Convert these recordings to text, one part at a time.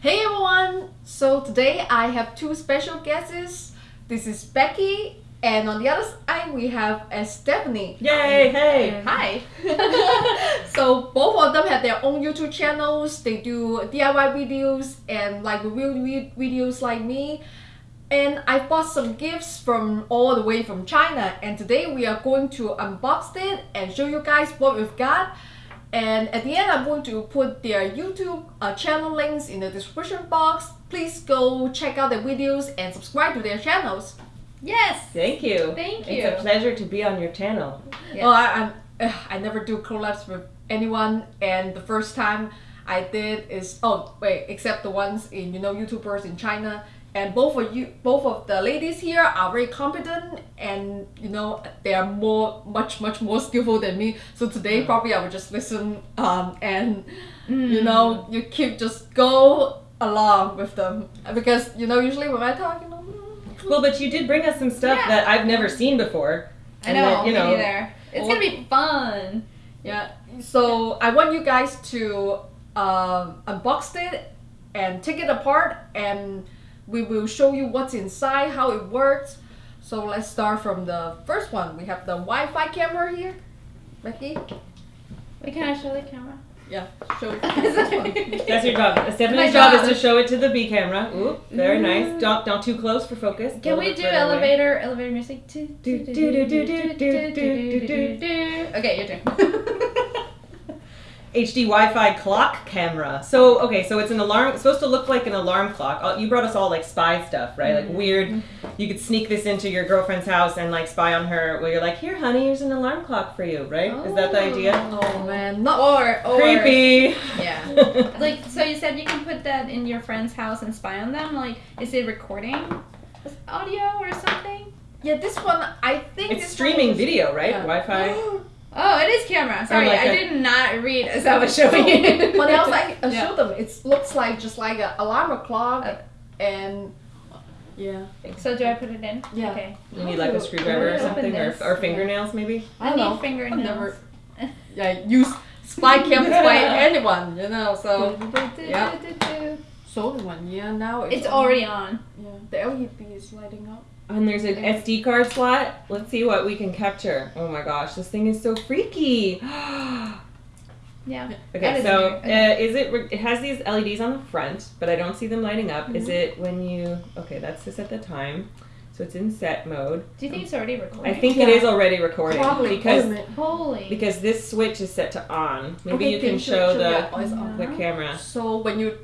Hey everyone! So today I have two special guests. This is Becky, and on the other side we have uh, Stephanie. Yay! Hey! Hi! so both of them have their own YouTube channels. They do DIY videos and like review vi- videos like me. And I bought some gifts from all the way from China. And today we are going to unbox it and show you guys what we've got. And at the end, I'm going to put their YouTube uh, channel links in the description box. Please go check out their videos and subscribe to their channels. Yes. Thank you. Thank you. It's a pleasure to be on your channel. Yes. Oh, I, I'm, ugh, I never do collabs with anyone, and the first time I did is oh wait, except the ones in you know YouTubers in China. And both of you, both of the ladies here are very competent, and you know they are more, much, much more skillful than me. So today probably I will just listen, um, and you know you keep just go along with them because you know usually when I talk, you know. Well, but you did bring us some stuff Yeah. that I've never seen before. I And know. that, you know, me neither. It's gonna be fun. Yeah. So I want you guys to um, unbox it and take it apart, and we will show you what's inside, how it works. So let's start from the first one. We have the Wi-Fi camera here. Becky? Wait, can I show the camera? Yeah, show it. That's your job. Stephanie's job. is to show it to the B camera. Ooh, very nice. Don't, don't too close for focus. Can we do elevator away. elevator music? Okay, your turn. HD Wi-Fi clock camera. So okay, so it's an alarm. It's supposed to look like an alarm clock. Uh, You brought us all like spy stuff, right? Like weird. You could sneak this into your girlfriend's house and like spy on her. Where you're like, here, honey, here's an alarm clock for you, right? Is that the idea? Oh man, not or or Creepy. Yeah. Like so, you said you can put that in your friend's house and spy on them. Like, is it recording audio or something? yeah. This one I think it's this streaming one is- video, right? Yeah. Wi-Fi. Oh, it is camera. Sorry, like I a- did not read as I was showing it. But else I, I Yeah. showed them. It looks like just like an alarm clock, Uh, and yeah. So do I put it in? Yeah. Okay. You need like a screwdriver or something, or, or fingernails maybe. I I, don't know. need fingernails. I've never yeah, use spy cams by anyone, you know. So Yeah. so the one, yeah. Now it's, It's on. already on. Yeah, the LED is lighting up. And there's an SD card slot. Let's see what we can capture. Oh my gosh, this thing is so freaky. Yeah. Okay, That is so weird. uh, is it? It has these LEDs on the front, but I don't see them lighting up. Mm-hmm. Is it when you? Okay, that's to set the time, so it's in set mode. Do you think it's already recording? I think it Yeah. is already recording Probably because Wait a minute. Holy. because this switch is set to on. Maybe Okay, you can show sure, the yeah, it's on. the camera. So when you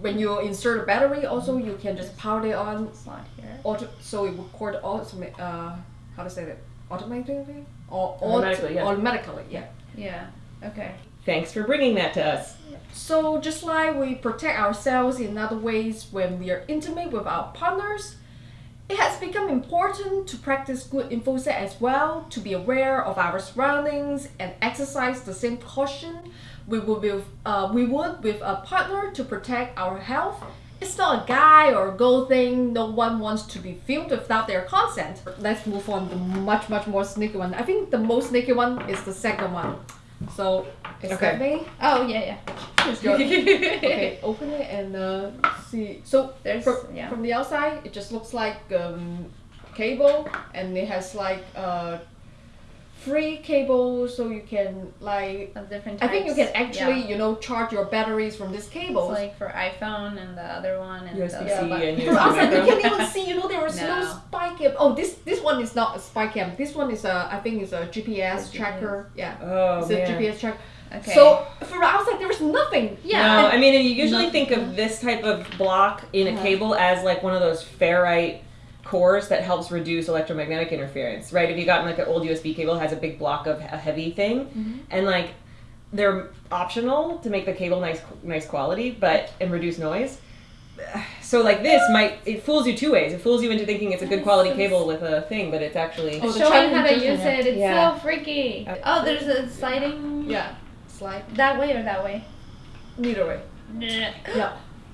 when you insert a battery, also you can just power it on. slot here. Auto, so it record automatic. Uh, how to say that? Automatically or Automatically, yeah. Automatically, yeah. Yeah. Okay. Thanks for bringing that to us. So just like we protect ourselves in other ways when we are intimate with our partners, it has become important to practice good infosec as well, to be aware of our surroundings and exercise the same caution we would with uh, we would with a partner to protect our health. It's not a guy or girl thing. No one wants to be filmed without their consent. Let's move on to much much more sneaky one. I think the most sneaky one is the second one. So, is Okay. that me? Oh yeah, yeah. Okay, open it and uh, see. So There's- from, yeah. from the outside, it just looks like um, cable, and it has like uh, free cable, so you can like. Of different I think you can actually, Yeah. you know, charge your batteries from this It's cable. like for iPhone and the other one and USB-C the Yeah, but and from outside, you can't even see. You know, there is no, No. spy cam. Oh, this this one is not a spy cam. This one is a, I think, is a GPS A tracker. Yeah, Oh it's man. a GPS tracker. Okay. So like there was nothing. yeah. No, I mean, and you usually No. think of this type of block in a Uh-huh. cable as like one of those ferrite cores that helps reduce electromagnetic interference, right? If you got like an old USB cable, it has a big block of a heavy thing, Mm-hmm. and like they're optional to make the cable nice, nice quality, but and reduce noise. So like this might it fools you two ways. It fools you into thinking it's a good quality cable with a thing, but it's actually Oh, the Showing Chinese how to use yeah. it. It's Yeah. so freaky. Uh, Oh, there's a sliding. Yeah, slide. That way or that way? Neither way. Yeah.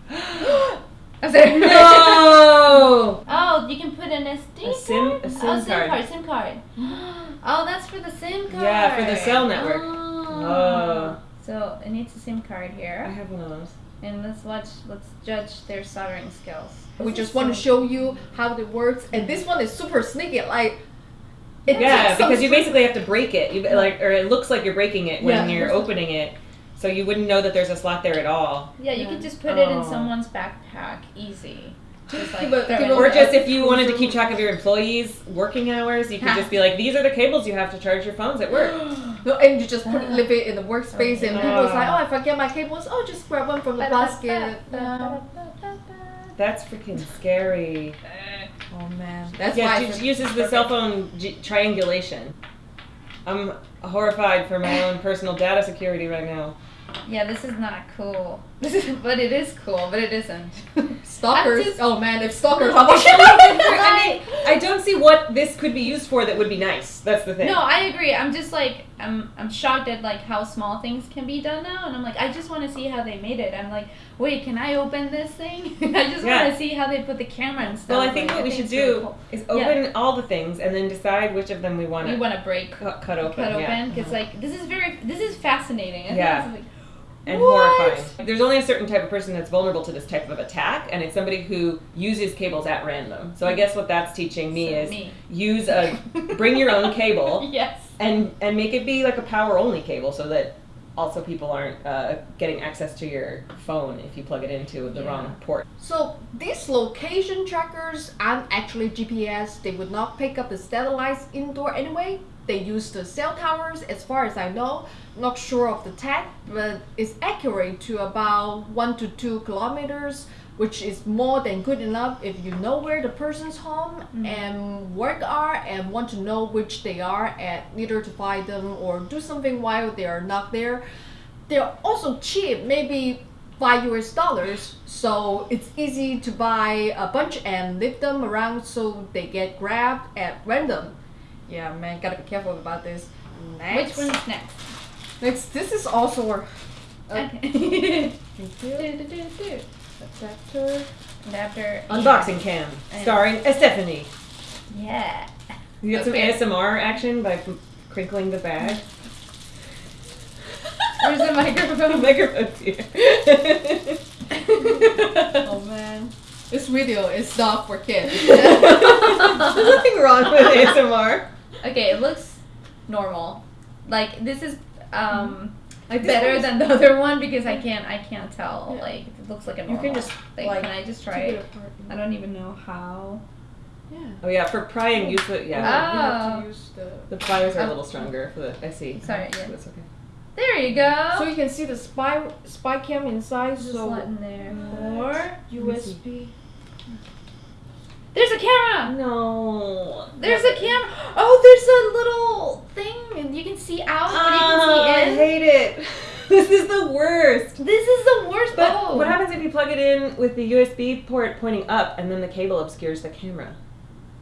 I'm sorry. no. Oh, you can put an SD A SIM- card? a SIM oh, SIM card. SIM card. Oh, that's for the SIM card. Yeah, for the cell oh. network. Oh. Oh. So it needs a SIM card here. I have one of those. and let's watch. Let's judge their soldering skills. We just want to show you how it works, and this one is super sneaky. Like, it Yeah, takes some because you basically have to break it. You like, or it looks like you're breaking it when Yeah. you're opening it, so you wouldn't know that there's a slot there at all. Yeah, you Yeah. could just put it in Oh. someone's backpack, easy. Just like But- throw it but- Or just if you wanted to keep track of your employees' working hours, you could just be like, "These are the cables you have to charge your phones at work." No, and you just put it, leave it in the workspace, and people's like. "Oh, I forget my cables. Oh, just grab one from the basket." That's freaking scary. Eh. Oh man, that's yeah, why. said- uses the cell phone g- triangulation. I'm horrified for my own personal data security right now. Yeah, this is not cool. but it is cool, but it isn't. Stalkers. Just- oh man, if stalkers are watching. I mean, I don't see what this could be used for that would be nice. That's the thing. No, I agree. I'm just like I'm I'm shocked at like how small things can be done now, and I'm like I just want to see how they made it. I'm like, wait, can I open this thing? I just Yeah. want to see how they put the camera and stuff. well, I think Like, what we think should it's really do cool. is open all the things and then decide which of them we want We to want to break, cut, cut open. cut open, because like this is very this is fascinating. I think Yeah. This is, like, and What? horrifying. There's only a certain type of person that's vulnerable to this type of attack, and it's somebody who uses cables at random. So I guess what that's teaching me So is me. use a bring your own cable yes. and and make it be like a power only cable so that also people aren't uh, getting access to your phone if you plug it into the Yeah. wrong port. So these location trackers aren't actually GPS. They would not pick up the satellites indoor anyway. They use the cell towers, as far as I know. Not sure of the tech, but it's accurate to about one to two kilometers, which is more than good enough if you know where the person's home mm. and work are and want to know which they are at, either to find them or do something while they are not there. They're also cheap, maybe five US dollars. So it's easy to buy a bunch and leave them around so they get grabbed at random. Yeah, man, gotta be careful about this. Next. Which one's next? Next, this is also a Okay. adapter. Adapter. Unboxing cam And- starring Stephanie. Yeah. You get Okay. some ASMR action by crinkling the bag. Where's the microphone? Microphone's here. Oh man, this video is not for kids. There's nothing wrong with ASMR. Okay, it looks normal. Like this is um Like this better than the other one because I can't I can't tell. Yeah. Like it looks like a normal. You can just like, like can I just try take it? apart. I don't even know how. Yeah. Oh yeah, for prying, use the yeah. Ah. You have Oh. to use the. The pliers are a Oh. little stronger for the. I see. Sorry, yeah. That's okay. There you go. So you can see the spy spy cam inside. just so let in there. or me see. USB. There's a camera. No. There's a camera. Oh, there's a little thing, and you can see out, but you Oh, can see oh, in. I hate it. this is the worst. This is the worst. But oh. what happens if you plug it in with the USB port pointing up and then the cable obscures the camera?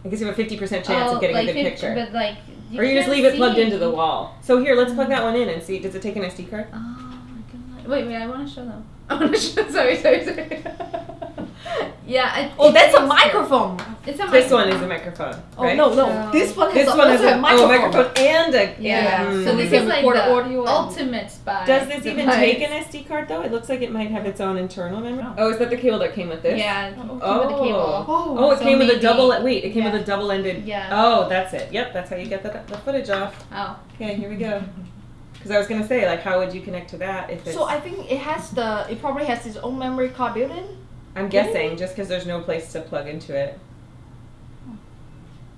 I guess you have a 50% chance Oh, of getting like a good fif- picture. But like, you or you just leave it plugged into the wall. So here, let's plug mm. that one in and see. Does it take an SD card? Oh my god! Wait, wait! I want to show them. I want to show. Sorry, sorry, sorry. yeah. I, Oh, it that's a is- microphone. It's a This one is a microphone. Oh no, no, So- this one has This a, one has a, a microphone. oh, microphone and a. Yeah. Mm. So Mm. this is like the audio ultimate spy. Does this even device. take an SD card though? It looks like it might have its own internal memory. Oh, is that the cable that came with this? Yeah. it Oh. came with cable. Oh, Oh, it So came with a double. Wait, it came yeah. with a double-ended. Yeah. Oh, that's it. Yep, that's how you get the, the footage off. Oh. Okay, here we go. Because I was gonna say, like, how would you connect to that if it's? So I think it has the. It probably has its own memory card built in. I'm guessing just because there's no place to plug into it.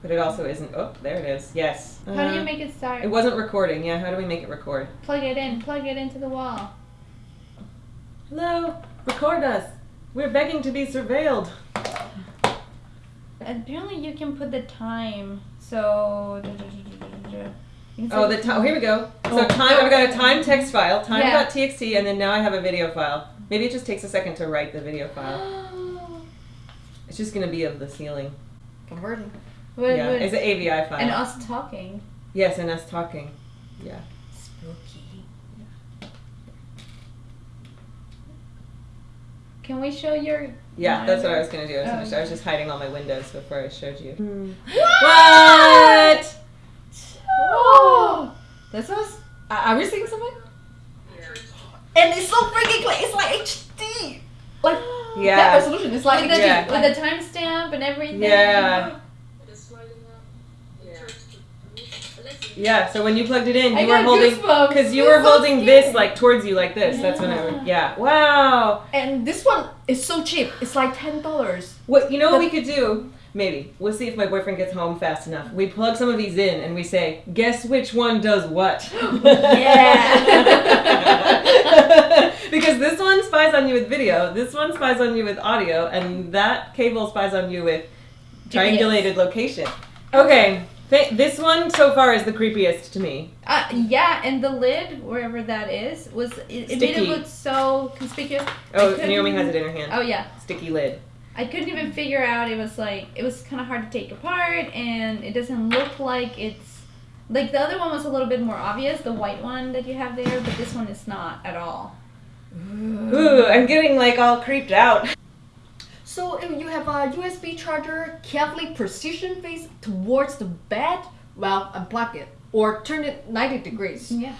But it also isn't. Oh, there it is. Yes. How do you Uh, make it start? It wasn't recording. Yeah. How do we make it record? plug it in. Plug it into the wall. Hello. Record us. We're begging to be surveilled. Apparently, you can put the time. So. Oh, the time. Oh, Here we go. So Oh, time. I've got a time text file, Yeah. time.txt, and then now I have a video file. Maybe it just takes a second to write the video file. It's just gonna be of the ceiling. Converting. What- yeah, what- it's an AVI file. and us talking. yes, and us talking. Yeah. Spooky. Can we show your? Yeah, that's what I was gonna do. I was, Oh. gonna- I was just hiding all my windows before I showed you. Hmm. What? Oh, that's us. Are are we seeing something? And it's so freaking clear. It's like HD. like that Yeah. resolution is like with the, Yeah. with the timestamp and everything. Yeah. Yeah, so when you plugged it in, you I were holding because you It's were so holding scary. this like towards you like this. That's when I it. Yeah. Wow. and this one is so cheap. It's like ten dollars. What you know what we could do? Maybe we'll see if my boyfriend gets home fast enough. We plug some of these in and we say, guess which one does what. Yeah. because this one spies on you with video, this one spies on you with audio, and that cable spies on you with triangulated location. Okay, th- this one so far is the creepiest to me. Uh, yeah, and the lid, wherever that is, was it, it made it look so conspicuous. Oh, Naomi has it in her hand. Oh yeah, Sticky lid. I couldn't even figure out. It was like it was kind of hard to take apart, and it doesn't look like it's like the other one was a little bit more obvious, the white one that you have there, but this one is not at all. Ooh, I'm getting like all creeped out. So if you have a USB charger carefully position face towards the bed, well, unplug it or turn it 90 degrees. Yeah.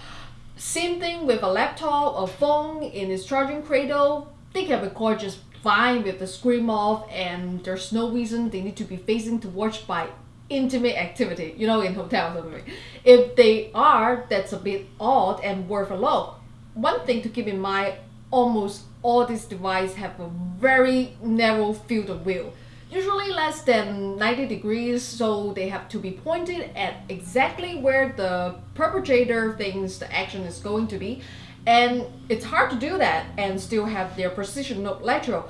Same thing with a laptop or phone in its charging cradle. They can record just fine with the screen off, and there's no reason they need to be facing towards by intimate activity, you know, in hotels or something. If they are, that's a bit odd and worth a look. One thing to keep in mind almost all these devices have a very narrow field of view. Usually less than 90 degrees, so they have to be pointed at exactly where the perpetrator thinks the action is going to be. And it's hard to do that and still have their precision look lateral.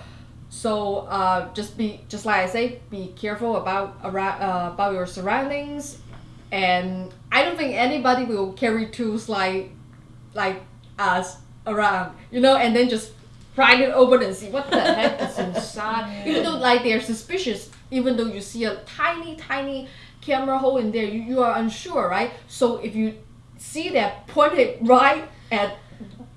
So uh, just be just like I say, be careful about around uh, about your surroundings, and I don't think anybody will carry tools like like us around, you know, and then just pry it open and see what the heck is inside. Even though like they're suspicious, even though you see a tiny tiny camera hole in there, you, you are unsure, right? So if you see that pointed right at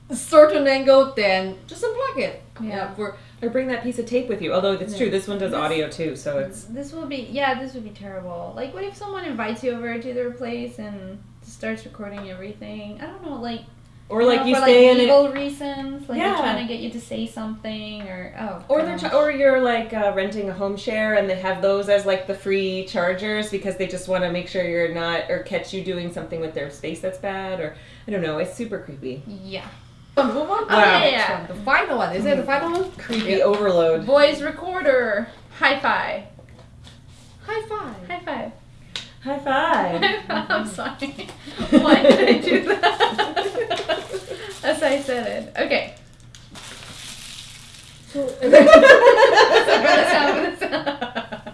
a certain angle, then just unplug it. Yeah. for Or bring that piece of tape with you. Although it's true, this one does audio too, so it's. This will be yeah, this would be terrible. Like, what if someone invites you over to their place and starts recording everything? I don't know, like Or like know, you for stay like in it. legal reasons, like Yeah. they're trying to get you to say something or oh. Or they're gosh. or you're like uh, renting a home share and they have those as like the free chargers because they just want to make sure you're not or catch you doing something with their space that's bad or I don't know. It's super creepy. yeah. Oh, move on. to Wow. Oh, the Yeah. The final one. Is it the final one? Creepy overload. Voice recorder, hi-fi, High five. high five. High five. I'm sorry. Why did I do that? As I said it. Okay. So,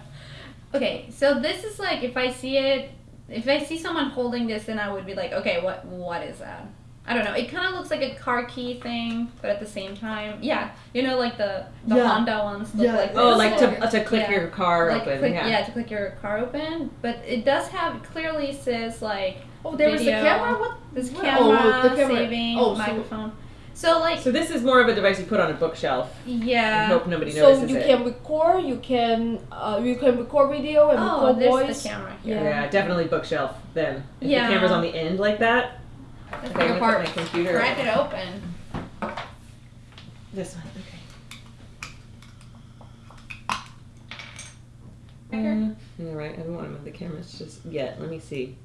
okay, so this is like if I see it, if I see someone holding this, then I would be like, okay, what what is that? I don't know. It kind of looks like a car key thing, but at the same time, yeah, you know, like the the Yeah. Honda ones look Yeah. like this. oh, like to, to click Yeah. your car like open. click, yeah. yeah. to click your car open, but it does have clearly says like oh, there was a camera. What? this What? camera, Oh, the camera. saving Oh, so- microphone. So, like So this is more of a device you put on a bookshelf. and yeah. hope nobody notices So you it. can record. You can uh, you can record video and Oh, record there's voice. the camera Yeah. here. Yeah. definitely bookshelf then. If Yeah. the camera's on the end like that, Let's okay, I'm take gonna apart. put my computer. Crack it open. This one, okay. Okay. Uh, all right, I don't want to move the cameras just yet. Let me see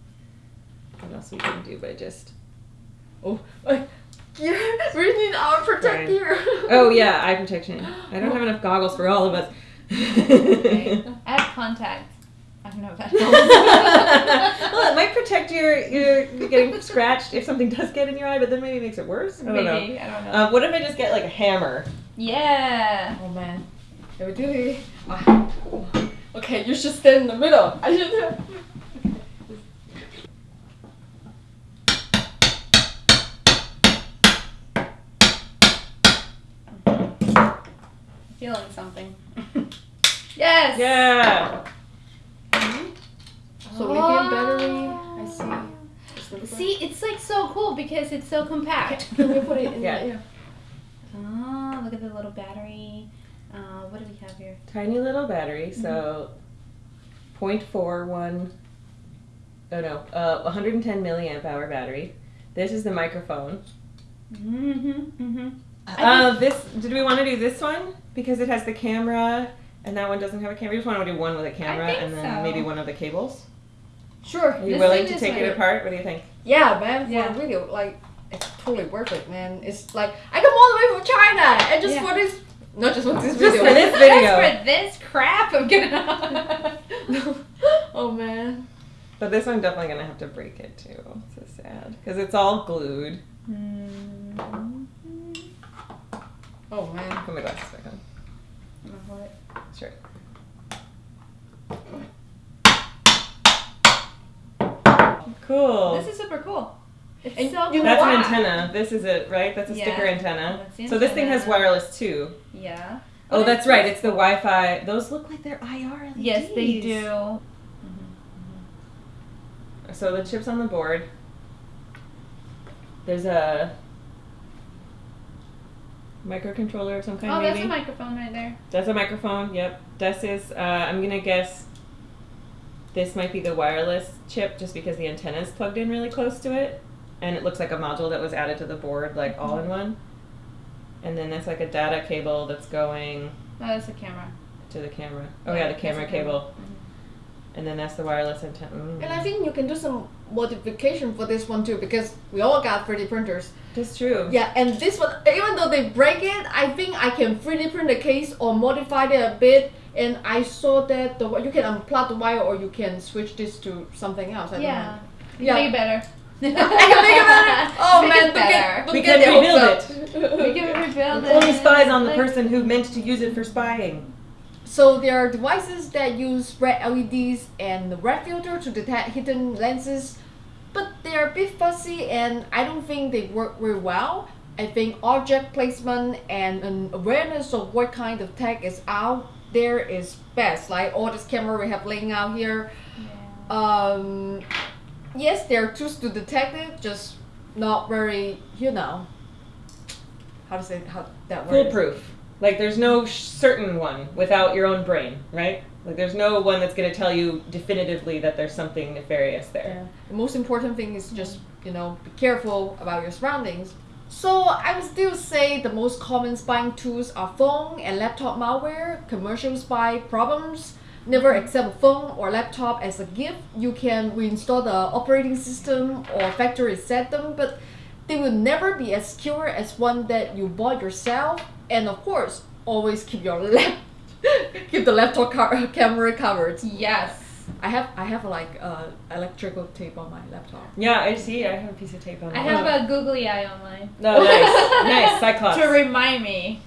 what else we can do by just. Oh, uh, yeah, we need our protect Right. gear. Oh yeah, eye protection. I don't have enough goggles for all of us. Okay. I have contacts. I don't know if that well, it might protect your, your you getting scratched if something does get in your eye, but then maybe it makes it worse. I don't know. Maybe. I don't know. Um, what if I just get like a hammer? yeah. Oh man, can we do it? Ah. Okay, you should stand in the middle. I should. Feeling something. yes. Yeah. So lithium battery. I see. See, it's like so cool because it's so compact. Can we put it in? Yeah. the- Oh, look at the little battery. Uh, what do we have here? Tiny little battery, so 0.41. Oh no, uh, 110 milliamp hour battery. This is the microphone. Mm-hmm. Mm-hmm. Uh, this did we want to do this one because it has the camera and that one doesn't have a camera? We just want to do one with a camera and then so. maybe one of the cables. Sure. Are you This willing to is take it like- apart? What do you think? Yeah, man, for Yeah. a video, like, it's totally worth it, man. It's like, I come all the way from China, and just Yeah. for this, not just for this Just video. for this video. Just for this crap, I'm gonna. oh, man. But this one definitely gonna have to break it too. It's so sad because it's all glued. Mm-hmm. Oh, man. Put my glasses back on. Sure. Cool. This is super cool. It's And so cool. That's an antenna. This is it, right? That's a Yeah. sticker antenna. The So this thing has wireless too. Yeah. Oh, What that's right. It's the Wi-Fi. Those look like they're IR LEDs. Yes, they do. So the chip's on the board. There's a microcontroller of some kind, Oh, maybe. that's a microphone right there. That's a microphone. Yep. This is. Uh, I'm gonna guess. This might be the wireless chip, just because the antenna is plugged in really close to it, and it looks like a module that was added to the board, like all in one. And then that's like a data cable that's going Oh, that's a camera. to the camera. Oh Yeah, yeah, the camera a camera. cable. And then that's the wireless antenna. Mm. And I think you can do some modification for this one too, because we all got 3D printers. That's true. Yeah, and this one, even though they break it, I think I can 3D print the case or modify it a bit. And I saw that the you can unplug the wire or you can switch this to something else. I don't Yeah. know. Yeah. Make it better. I can make it better. Oh Make man, it look better. at, look We can the rebuild hooks up. We can rebuild it. Only spies on the person who meant to use it for spying. So there are devices that use red LEDs and the red filter to detect hidden lenses, but they are a bit fuzzy and I don't think they work very well. I think object placement and an awareness of what kind of tech is out there is best. Like all this camera we have laying out here. Um, yes, there are tools to detect it, just not very, you know, how to say how that word. is. Foolproof. Like there's no certain one without your own brain, right? Like there's no one that's gonna tell you definitively that there's something nefarious there. Yeah. The most important thing is just, you know, be careful about your surroundings. So I would still say the most common spying tools are phone and laptop malware, commercial spy problems. Never accept a phone or laptop as a gift. You can reinstall the operating system or factory reset them, but they will never be as secure as one that you bought yourself. And of course, always keep your lap keep the laptop camera covered. Yes. I have I have like uh, electrical tape on my laptop. Yeah, I see. I have a piece of tape on. I mine. have a googly eye on mine. No, nice, nice, Cyclops. to remind me